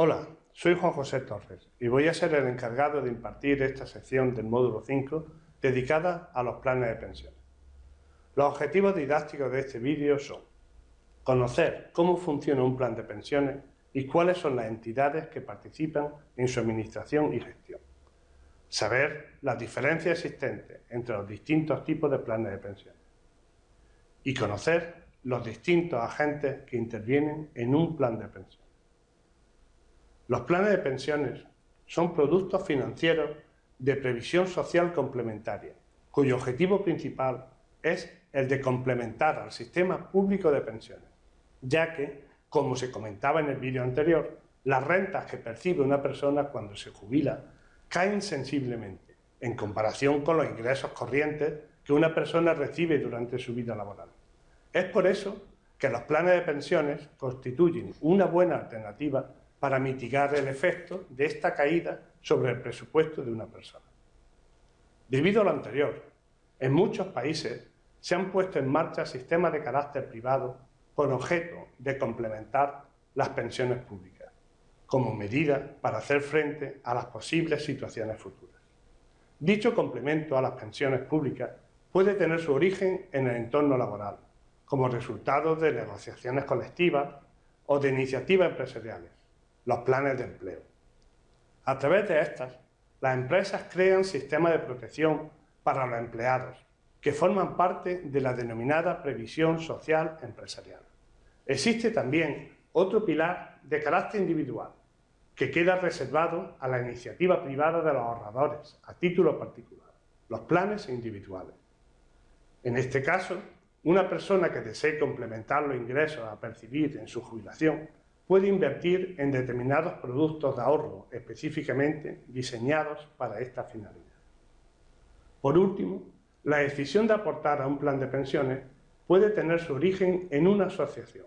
Hola, soy Juan José Torres y voy a ser el encargado de impartir esta sección del módulo 5 dedicada a los planes de pensiones. Los objetivos didácticos de este vídeo son conocer cómo funciona un plan de pensiones y cuáles son las entidades que participan en su administración y gestión. Saber las diferencias existentes entre los distintos tipos de planes de pensiones. Y conocer los distintos agentes que intervienen en un plan de pensiones. Los planes de pensiones son productos financieros de previsión social complementaria, cuyo objetivo principal es el de complementar al sistema público de pensiones, ya que, como se comentaba en el vídeo anterior, las rentas que percibe una persona cuando se jubila caen sensiblemente en comparación con los ingresos corrientes que una persona recibe durante su vida laboral. Es por eso que los planes de pensiones constituyen una buena alternativa para mitigar el efecto de esta caída sobre el presupuesto de una persona. Debido a lo anterior, en muchos países se han puesto en marcha sistemas de carácter privado con objeto de complementar las pensiones públicas, como medida para hacer frente a las posibles situaciones futuras. Dicho complemento a las pensiones públicas puede tener su origen en el entorno laboral, como resultado de negociaciones colectivas o de iniciativas empresariales, los planes de empleo. A través de estas, las empresas crean sistemas de protección para los empleados, que forman parte de la denominada previsión social empresarial. Existe también otro pilar de carácter individual, que queda reservado a la iniciativa privada de los ahorradores, a título particular, los planes individuales. En este caso, una persona que desee complementar los ingresos a percibir en su jubilación puede invertir en determinados productos de ahorro específicamente diseñados para esta finalidad. Por último, la decisión de aportar a un plan de pensiones puede tener su origen en una asociación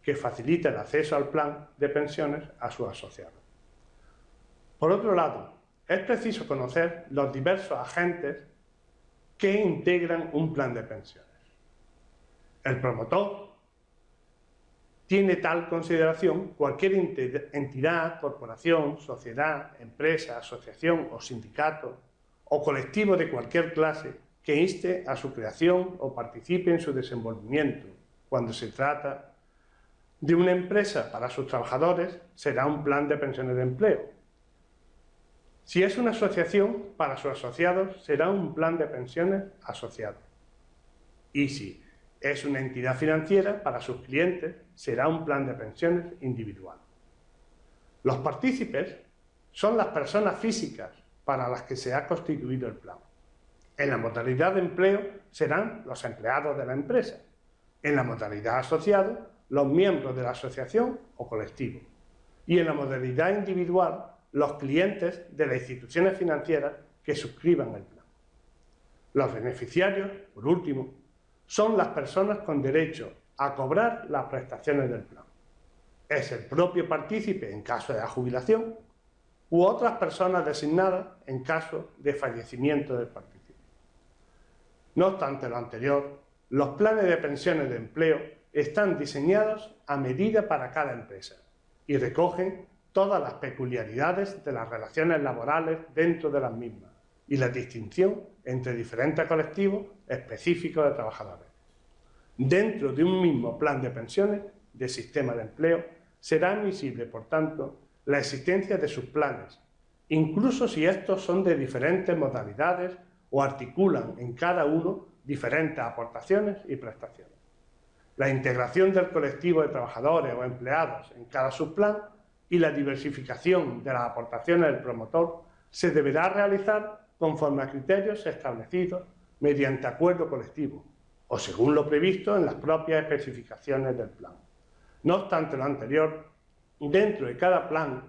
que facilita el acceso al plan de pensiones a sus asociados. Por otro lado, es preciso conocer los diversos agentes que integran un plan de pensiones. El promotor tiene tal consideración cualquier entidad, corporación, sociedad, empresa, asociación o sindicato o colectivo de cualquier clase que inste a su creación o participe en su desenvolvimiento. Cuando se trata de una empresa para sus trabajadores, será un plan de pensiones de empleo. Si es una asociación, para sus asociados será un plan de pensiones asociado. Y si es una entidad financiera, para sus clientes será un plan de pensiones individual. Los partícipes son las personas físicas para las que se ha constituido el plan. En la modalidad de empleo serán los empleados de la empresa. En la modalidad asociado, los miembros de la asociación o colectivo. Y en la modalidad individual, los clientes de las instituciones financieras que suscriban el plan. Los beneficiarios, por último, son las personas con derecho a cobrar las prestaciones del plan. Es el propio partícipe en caso de jubilación u otras personas designadas en caso de fallecimiento del partícipe. No obstante lo anterior, los planes de pensiones de empleo están diseñados a medida para cada empresa y recogen todas las peculiaridades de las relaciones laborales dentro de las mismas y la distinción entre diferentes colectivos específicos de trabajadores. Dentro de un mismo plan de pensiones de sistema de empleo será admisible, por tanto, la existencia de subplanes, incluso si estos son de diferentes modalidades o articulan en cada uno diferentes aportaciones y prestaciones. La integración del colectivo de trabajadores o empleados en cada subplan y la diversificación de las aportaciones del promotor se deberá realizar conforme a criterios establecidos mediante acuerdo colectivo o según lo previsto en las propias especificaciones del plan. No obstante lo anterior, dentro de cada plan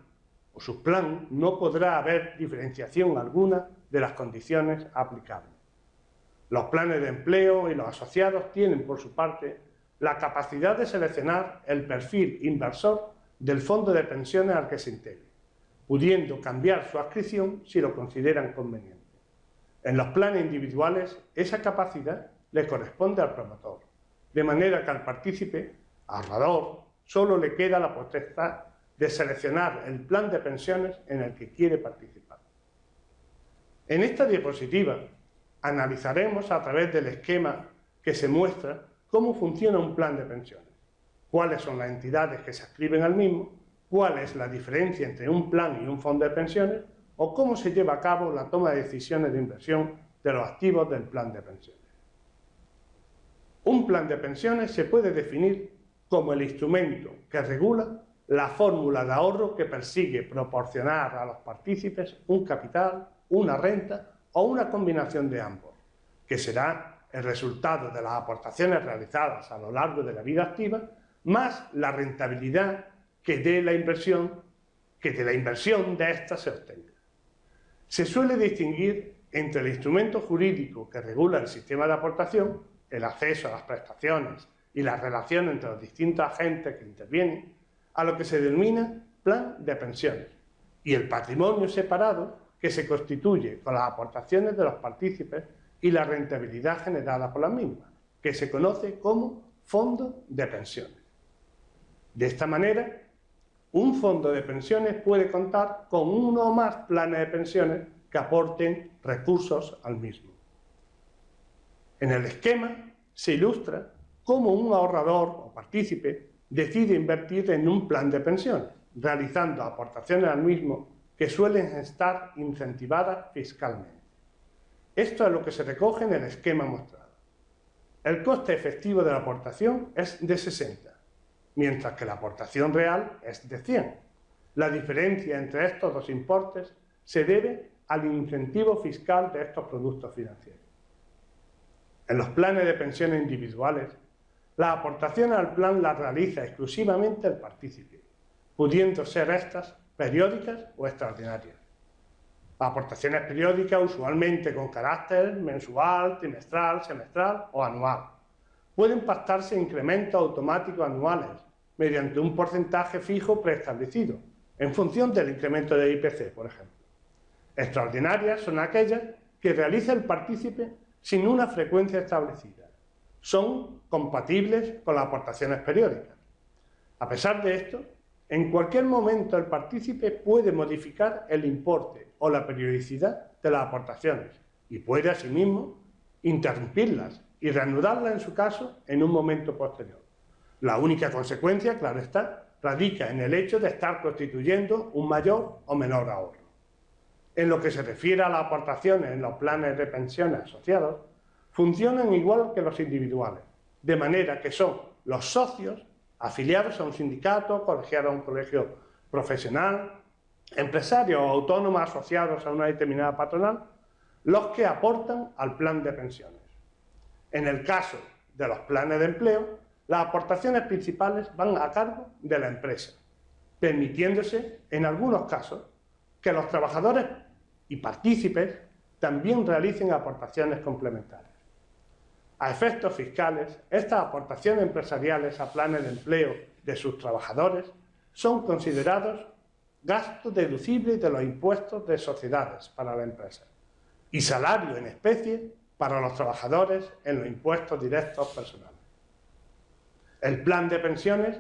o subplan no podrá haber diferenciación alguna de las condiciones aplicables. Los planes de empleo y los asociados tienen, por su parte, la capacidad de seleccionar el perfil inversor del fondo de pensiones al que se pudiendo cambiar su adscripción si lo consideran conveniente. En los planes individuales, esa capacidad le corresponde al promotor, de manera que al partícipe, ahorrador, solo le queda la potestad de seleccionar el plan de pensiones en el que quiere participar. En esta diapositiva analizaremos a través del esquema que se muestra cómo funciona un plan de pensiones, cuáles son las entidades que se adscriben al mismo, cuál es la diferencia entre un plan y un fondo de pensiones o cómo se lleva a cabo la toma de decisiones de inversión de los activos del plan de pensiones. Un plan de pensiones se puede definir como el instrumento que regula la fórmula de ahorro que persigue proporcionar a los partícipes un capital, una renta o una combinación de ambos, que será el resultado de las aportaciones realizadas a lo largo de la vida activa, más la rentabilidad que de la inversión, que de la inversión de ésta se obtenga. Se suele distinguir entre el instrumento jurídico que regula el sistema de aportación, el acceso a las prestaciones y la relación entre los distintos agentes que intervienen, a lo que se denomina plan de pensiones, y el patrimonio separado que se constituye con las aportaciones de los partícipes y la rentabilidad generada por las mismas, que se conoce como fondo de pensiones. De esta manera, un fondo de pensiones puede contar con uno o más planes de pensiones que aporten recursos al mismo. En el esquema se ilustra cómo un ahorrador o partícipe decide invertir en un plan de pensiones, realizando aportaciones al mismo que suelen estar incentivadas fiscalmente. Esto es lo que se recoge en el esquema mostrado. El coste efectivo de la aportación es de 60, mientras que la aportación real es de 100. La diferencia entre estos dos importes se debe al incentivo fiscal de estos productos financieros. En los planes de pensiones individuales, la aportación al plan la realiza exclusivamente el partícipe, pudiendo ser estas periódicas o extraordinarias. Aportaciones periódicas usualmente con carácter mensual, trimestral, semestral o anual. Pueden pactarse incrementos automáticos anuales mediante un porcentaje fijo preestablecido, en función del incremento de IPC, por ejemplo. Extraordinarias son aquellas que realiza el partícipe sin una frecuencia establecida. Son compatibles con las aportaciones periódicas. A pesar de esto, en cualquier momento el partícipe puede modificar el importe o la periodicidad de las aportaciones y puede asimismo interrumpirlas y reanudarlas en su caso en un momento posterior. La única consecuencia, claro está, radica en el hecho de estar constituyendo un mayor o menor ahorro. En lo que se refiere a las aportaciones en los planes de pensiones asociados, funcionan igual que los individuales, de manera que son los socios afiliados a un sindicato, colegiados a un colegio profesional, empresarios o autónomos asociados a una determinada patronal, los que aportan al plan de pensiones. En el caso de los planes de empleo, las aportaciones principales van a cargo de la empresa, permitiéndose, en algunos casos, que los trabajadores y partícipes también realicen aportaciones complementarias. A efectos fiscales, estas aportaciones empresariales a planes de empleo de sus trabajadores son considerados gastos deducibles de los impuestos de sociedades para la empresa y salario en especie para los trabajadores en los impuestos directos personales. El plan de pensiones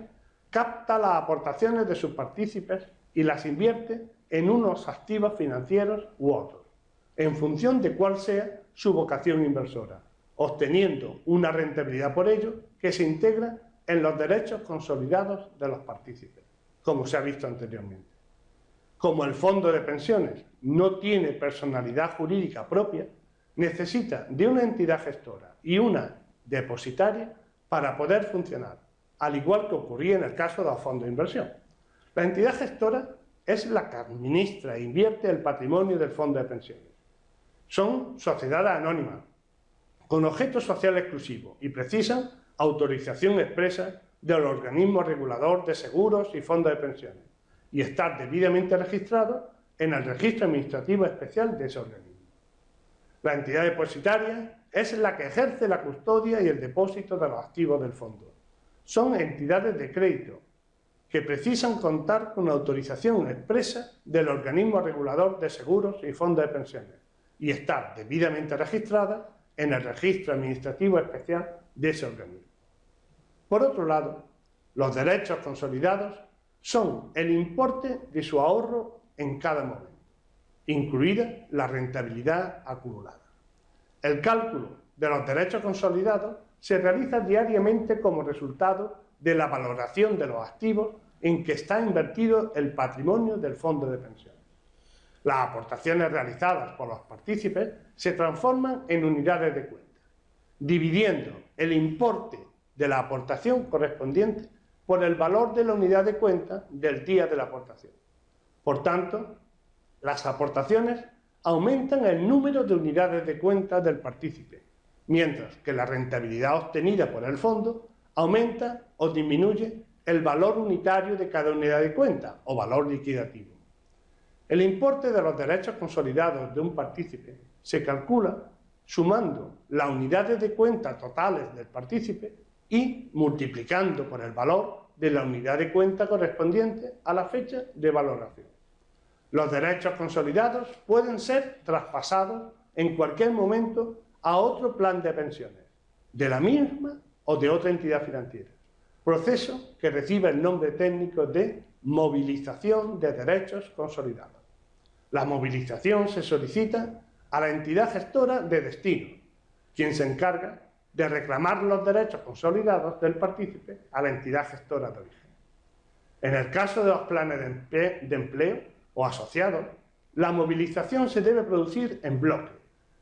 capta las aportaciones de sus partícipes y las invierte en unos activos financieros u otros, en función de cuál sea su vocación inversora, obteniendo una rentabilidad por ello que se integra en los derechos consolidados de los partícipes, como se ha visto anteriormente. Como el fondo de pensiones no tiene personalidad jurídica propia, necesita de una entidad gestora y una depositaria para poder funcionar, al igual que ocurría en el caso de los fondos de inversión. La entidad gestora es la que administra e invierte el patrimonio del fondo de pensiones. Son sociedades anónimas, con objeto social exclusivo y precisan autorización expresa del organismo regulador de seguros y fondos de pensiones y estar debidamente registrado en el registro administrativo especial de ese organismo. La entidad depositaria es la que ejerce la custodia y el depósito de los activos del fondo. Son entidades de crédito que precisan contar con autorización expresa del organismo regulador de seguros y fondos de pensiones y estar debidamente registrada en el registro administrativo especial de ese organismo. Por otro lado, los derechos consolidados son el importe de su ahorro en cada momento, incluida la rentabilidad acumulada. El cálculo de los derechos consolidados se realiza diariamente como resultado de la valoración de los activos en que está invertido el patrimonio del fondo de pensiones. Las aportaciones realizadas por los partícipes se transforman en unidades de cuenta, dividiendo el importe de la aportación correspondiente por el valor de la unidad de cuenta del día de la aportación. Por tanto, las aportaciones aumentan el número de unidades de cuenta del partícipe, mientras que la rentabilidad obtenida por el fondo aumenta o disminuye el valor unitario de cada unidad de cuenta o valor liquidativo. El importe de los derechos consolidados de un partícipe se calcula sumando las unidades de cuenta totales del partícipe y multiplicando por el valor de la unidad de cuenta correspondiente a la fecha de valoración. Los derechos consolidados pueden ser traspasados en cualquier momento a otro plan de pensiones, de la misma o de otra entidad financiera, proceso que recibe el nombre técnico de movilización de derechos consolidados. La movilización se solicita a la entidad gestora de destino, quien se encarga de reclamar los derechos consolidados del partícipe a la entidad gestora de origen. En el caso de los planes de empleo o asociados, la movilización se debe producir en bloque,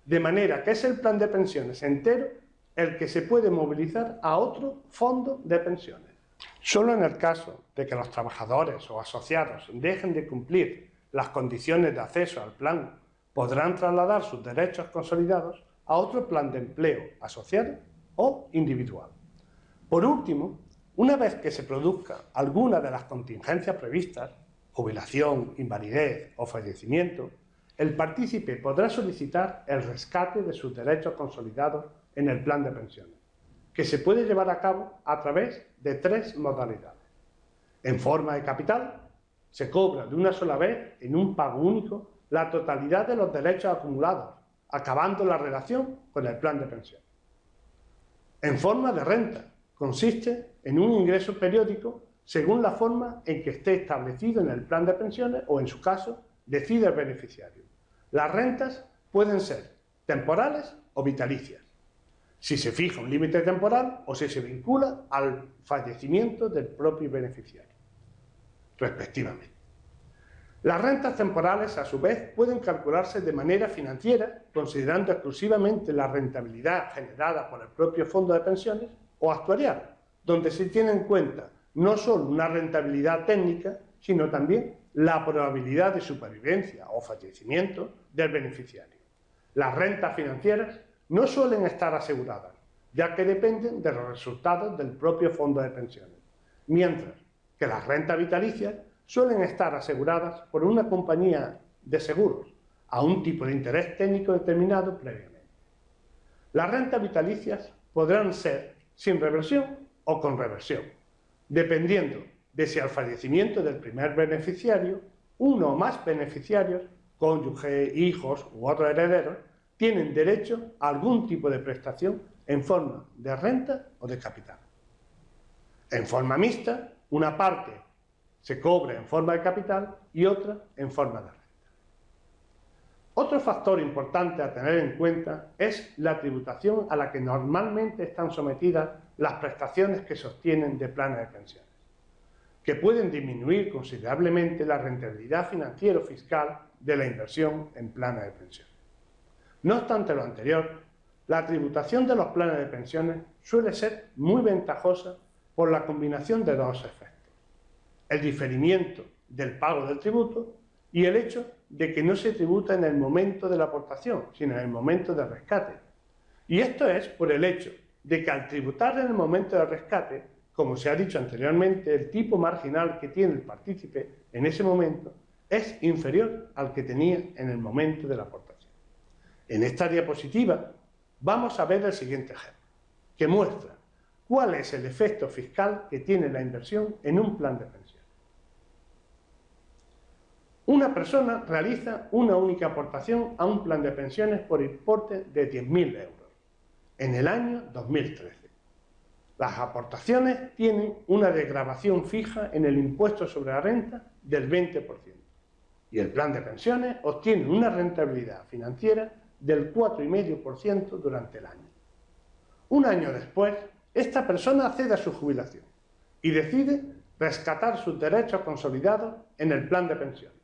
de manera que es el plan de pensiones entero el que se puede movilizar a otro fondo de pensiones. Solo en el caso de que los trabajadores o asociados dejen de cumplir las condiciones de acceso al plan, podrán trasladar sus derechos consolidados a otro plan de empleo asociado o individual. Por último, una vez que se produzca alguna de las contingencias previstas, jubilación, invalidez o fallecimiento, el partícipe podrá solicitar el rescate de sus derechos consolidados en el plan de pensiones, que se puede llevar a cabo a través de tres modalidades. En forma de capital, se cobra de una sola vez, en un pago único, la totalidad de los derechos acumulados, acabando la relación con el plan de pensión. En forma de renta, consiste en un ingreso periódico según la forma en que esté establecido en el plan de pensiones o, en su caso, decide el beneficiario. Las rentas pueden ser temporales o vitalicias, si se fija un límite temporal o si se vincula al fallecimiento del propio beneficiario, respectivamente. Las rentas temporales, a su vez, pueden calcularse de manera financiera, considerando exclusivamente la rentabilidad generada por el propio fondo de pensiones, o actuarial, donde se tiene en cuenta no solo una rentabilidad técnica, sino también la probabilidad de supervivencia o fallecimiento del beneficiario. Las rentas financieras no suelen estar aseguradas, ya que dependen de los resultados del propio fondo de pensiones, mientras que las rentas vitalicias suelen estar aseguradas por una compañía de seguros a un tipo de interés técnico determinado previamente. Las rentas vitalicias podrán ser sin reversión o con reversión, dependiendo de si al fallecimiento del primer beneficiario, uno o más beneficiarios, cónyuge, hijos u otros herederos, tienen derecho a algún tipo de prestación en forma de renta o de capital. En forma mixta, una parte se cobre en forma de capital y otra en forma de renta. Otro factor importante a tener en cuenta es la tributación a la que normalmente están sometidas las prestaciones que sostienen de planes de pensiones, que pueden disminuir considerablemente la rentabilidad financiero-fiscal de la inversión en planes de pensiones. No obstante lo anterior, la tributación de los planes de pensiones suele ser muy ventajosa por la combinación de dos efectos el diferimiento del pago del tributo y el hecho de que no se tributa en el momento de la aportación, sino en el momento del rescate. Y esto es por el hecho de que al tributar en el momento del rescate, como se ha dicho anteriormente, el tipo marginal que tiene el partícipe en ese momento es inferior al que tenía en el momento de la aportación. En esta diapositiva vamos a ver el siguiente ejemplo, que muestra cuál es el efecto fiscal que tiene la inversión en un plan de pensión. Una persona realiza una única aportación a un plan de pensiones por importe de 10.000 euros en el año 2013. Las aportaciones tienen una desgravación fija en el impuesto sobre la renta del 20% y el plan de pensiones obtiene una rentabilidad financiera del 4,5% durante el año. Un año después, esta persona accede a su jubilación y decide rescatar sus derechos consolidados en el plan de pensiones,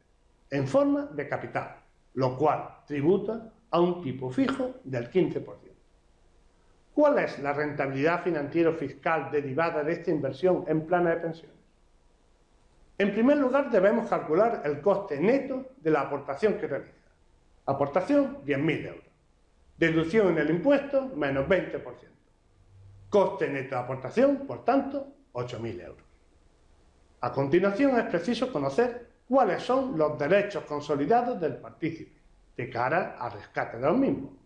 en forma de capital, lo cual tributa a un tipo fijo del 15%. ¿Cuál es la rentabilidad financiera fiscal derivada de esta inversión en planes de pensiones? En primer lugar, debemos calcular el coste neto de la aportación que realiza. Aportación, 10.000 euros. Deducción en el impuesto, menos 20%. Coste neto de aportación, por tanto, 8.000 euros. A continuación es preciso conocer cuáles son los derechos consolidados del partícipe de cara al rescate de los mismos.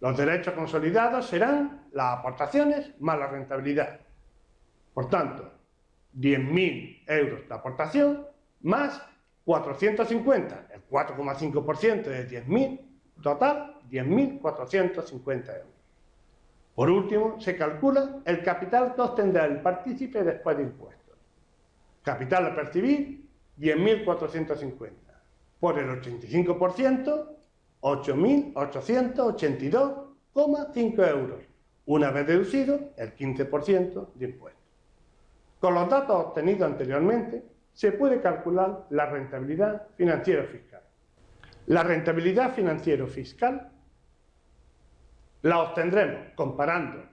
Los derechos consolidados serán las aportaciones más la rentabilidad. Por tanto, 10.000 euros de aportación más 450, el 4,5% de 10.000, total 10.450 euros. Por último, se calcula el capital que obtendrá el partícipe después de impuestos. Capital a percibir, 10.450. Por el 85%, 8.882,5 euros, una vez deducido el 15% de impuestos. Con los datos obtenidos anteriormente, se puede calcular la rentabilidad financiera fiscal. La rentabilidad financiera fiscal la obtendremos comparando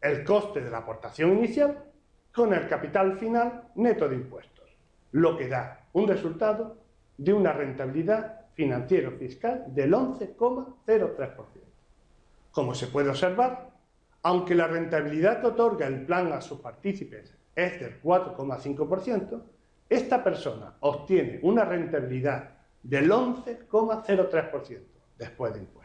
el coste de la aportación inicial con el capital final neto de impuestos, lo que da un resultado de una rentabilidad financiera fiscal del 11,03%. Como se puede observar, aunque la rentabilidad que otorga el plan a sus partícipes es del 4,5%, esta persona obtiene una rentabilidad del 11,03% después de impuestos.